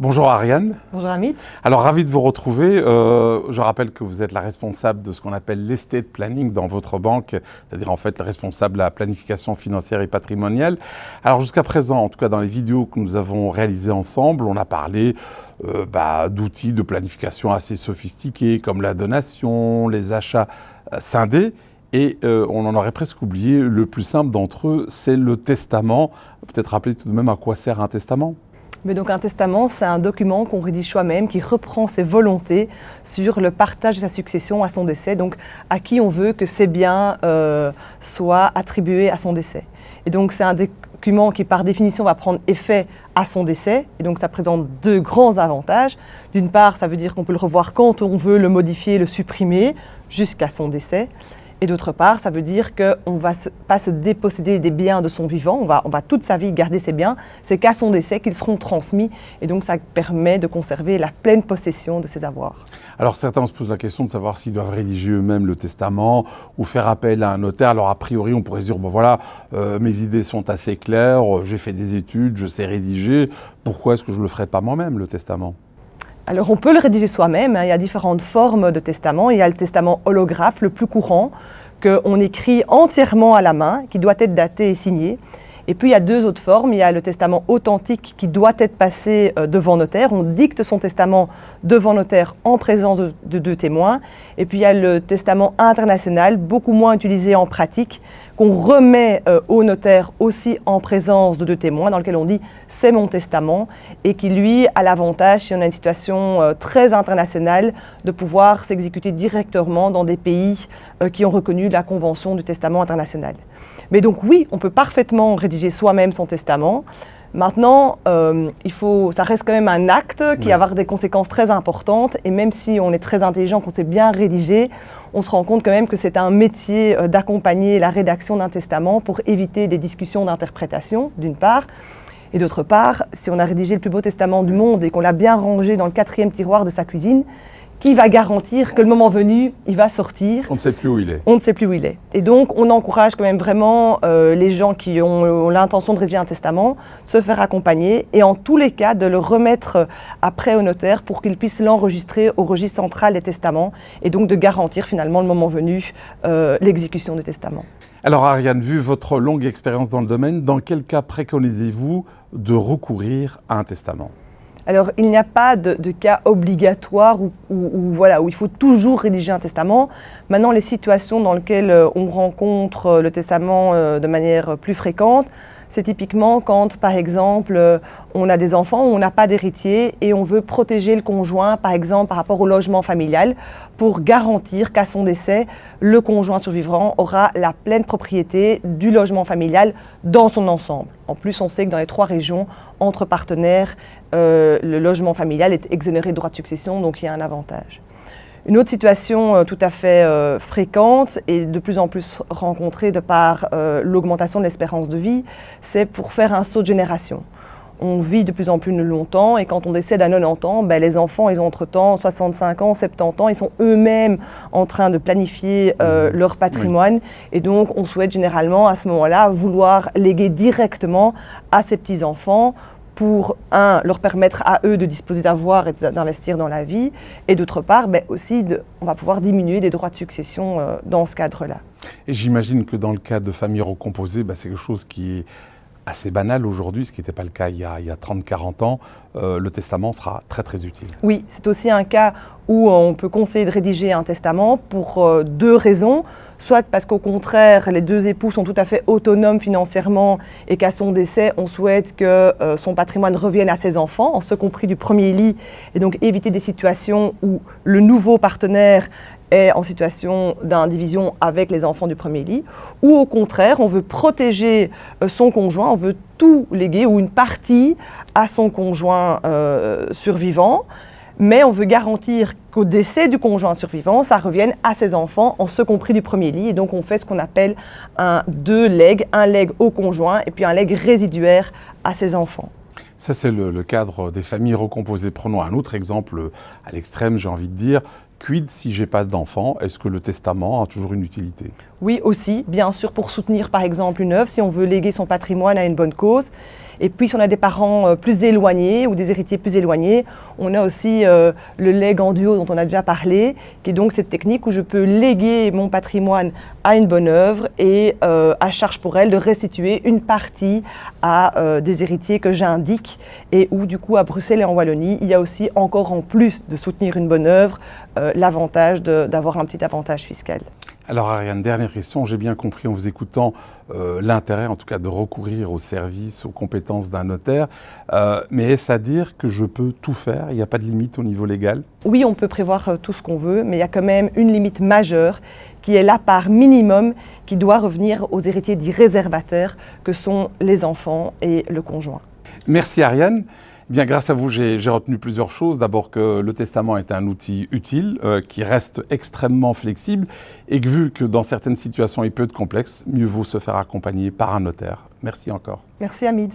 Bonjour Ariane. Bonjour Amit. Alors ravi de vous retrouver. Euh, je rappelle que vous êtes la responsable de ce qu'on appelle l'estate planning dans votre banque, c'est-à-dire en fait la responsable de la planification financière et patrimoniale. Alors jusqu'à présent, en tout cas dans les vidéos que nous avons réalisées ensemble, on a parlé euh, bah, d'outils de planification assez sophistiqués comme la donation, les achats euh, scindés. Et on en aurait presque oublié, le plus simple d'entre eux, c'est le testament. Peut-être rappeler tout de même à quoi sert un testament? Mais donc un testament, c'est un document qu'on rédige soi-même, qui reprend ses volontés sur le partage de sa succession à son décès, donc à qui on veut que ses biens euh, soient attribués à son décès. Et donc c'est un document qui par définition va prendre effet à son décès, et donc ça présente deux grands avantages. D'une part, ça veut dire qu'on peut le revoir quand on veut, le modifier, le supprimer, jusqu'à son décès. Et d'autre part, ça veut dire qu'on ne va pas se déposséder des biens de son vivant, on va, on va toute sa vie garder ses biens, c'est qu'à son décès qu'ils seront transmis. Et donc ça permet de conserver la pleine possession de ses avoirs. Alors certains se posent la question de savoir s'ils doivent rédiger eux-mêmes le testament ou faire appel à un notaire. Alors a priori, on pourrait se dire, bon voilà, euh, mes idées sont assez claires, j'ai fait des études, je sais rédiger, pourquoi est-ce que je ne le ferais pas moi-même, le testament? Alors on peut le rédiger soi-même, hein. il y a différentes formes de testament. Il y a le testament holographe, le plus courant, qu'on écrit entièrement à la main, qui doit être daté et signé. Et puis il y a deux autres formes. Il y a le testament authentique qui doit être passé euh, devant notaire. On dicte son testament devant notaire en présence de, deux témoins. Et puis il y a le testament international, beaucoup moins utilisé en pratique, qu'on remet euh, au notaire aussi en présence de deux témoins, dans lequel on dit c'est mon testament, et qui lui a l'avantage, si on a une situation euh, très internationale, de pouvoir s'exécuter directement dans des pays qui ont reconnu la Convention du testament international. Mais donc oui, on peut parfaitement rédiger soi-même son testament. Maintenant, euh, il faut, ça reste quand même un acte qui va avoir des conséquences très importantes. Et même si on est très intelligent, qu'on sait bien rédiger, on se rend compte quand même que c'est un métier euh, d'accompagner la rédaction d'un testament pour éviter des discussions d'interprétation, d'une part. Et d'autre part, si on a rédigé le plus beau testament du monde et qu'on l'a bien rangé dans le quatrième tiroir de sa cuisine, qui va garantir que le moment venu, il va sortir. On ne sait plus où il est. On ne sait plus où il est. Et donc, on encourage quand même vraiment euh, les gens qui ont, l'intention de rédiger un testament, se faire accompagner et en tous les cas de le remettre après au notaire pour qu'il puisse l'enregistrer au registre central des testaments et donc de garantir finalement le moment venu euh, l'exécution du testament. Alors Ariane, vu votre longue expérience dans le domaine, dans quel cas préconisez-vous de recourir à un testament? Alors, il n'y a pas de, cas obligatoire où, il faut toujours rédiger un testament. Maintenant, les situations dans lesquelles euh, on rencontre euh, le testament euh, de manière plus fréquente, c'est typiquement quand, par exemple, on a des enfants, on n'a pas d'héritier et on veut protéger le conjoint, par exemple, par rapport au logement familial, pour garantir qu'à son décès, le conjoint survivant aura la pleine propriété du logement familial dans son ensemble. En plus, on sait que dans les trois régions, entre partenaires, euh, le logement familial est exonéré de droit de succession, donc il y a un avantage. Une autre situation euh, tout à fait euh, fréquente et de plus en plus rencontrée de par l'augmentation de l'espérance de vie, c'est pour faire un saut de génération. On vit de plus en plus longtemps et quand on décède à 90 ans, ben, les enfants, ils ont entre-temps 65 ans, 70 ans, ils sont eux-mêmes en train de planifier mmh. leur patrimoine et donc on souhaite généralement à ce moment-là vouloir léguer directement à ses petits-enfants pour, un, leur permettre à eux de disposer d'avoir et d'investir dans la vie, et d'autre part, ben, aussi, on va pouvoir diminuer les droits de succession euh, dans ce cadre-là. Et j'imagine que dans le cas de familles recomposées, ben, c'est quelque chose qui est assez banal aujourd'hui, ce qui n'était pas le cas il y a, a 30-40 ans, euh, le testament sera très très utile. Oui, c'est aussi un cas où on peut conseiller de rédiger un testament pour euh, deux raisons. Soit parce qu'au contraire, les deux époux sont tout à fait autonomes financièrement et qu'à son décès, on souhaite que euh, son patrimoine revienne à ses enfants, en ce compris du premier lit, et donc éviter des situations où le nouveau partenaire est en situation d'indivision avec les enfants du premier lit, ou au contraire, on veut protéger euh, son conjoint, on veut tout léguer ou une partie à son conjoint survivant, mais on veut garantir qu'au décès du conjoint survivant, ça revienne à ses enfants, en ce compris du premier lit. Et donc on fait ce qu'on appelle un deux legs, un leg au conjoint et puis un leg résiduaire à ses enfants. Ça, c'est le, cadre des familles recomposées. Prenons un autre exemple à l'extrême, j'ai envie de dire. Quid si j'ai pas d'enfant? Est-ce que le testament a toujours une utilité? Oui, aussi, bien sûr, pour soutenir par exemple une œuvre, si on veut léguer son patrimoine à une bonne cause. Et puis si on a des parents plus éloignés ou des héritiers plus éloignés, on a aussi le leg en duo dont on a déjà parlé, qui est donc cette technique où je peux léguer mon patrimoine à une bonne œuvre et à charge pour elle de restituer une partie à des héritiers que j'indique et où du coup à Bruxelles et en Wallonie, il y a aussi encore en plus de soutenir une bonne œuvre, l'avantage d'avoir un petit avantage fiscal. Alors Ariane, dernière question. J'ai bien compris en vous écoutant euh, l'intérêt en tout cas de recourir aux services, aux compétences d'un notaire. Euh, mais est-ce à dire que je peux tout faire? Il n'y a pas de limite au niveau légal? Oui, on peut prévoir euh, tout ce qu'on veut, mais il y a quand même une limite majeure qui est la part minimum qui doit revenir aux héritiers dits réservataires que sont les enfants et le conjoint. Merci Ariane. Bien, grâce à vous, j'ai retenu plusieurs choses. D'abord que le testament est un outil utile, euh, qui reste extrêmement flexible, et que vu que dans certaines situations il peut être complexe, mieux vaut se faire accompagner par un notaire. Merci encore. Merci Hamid.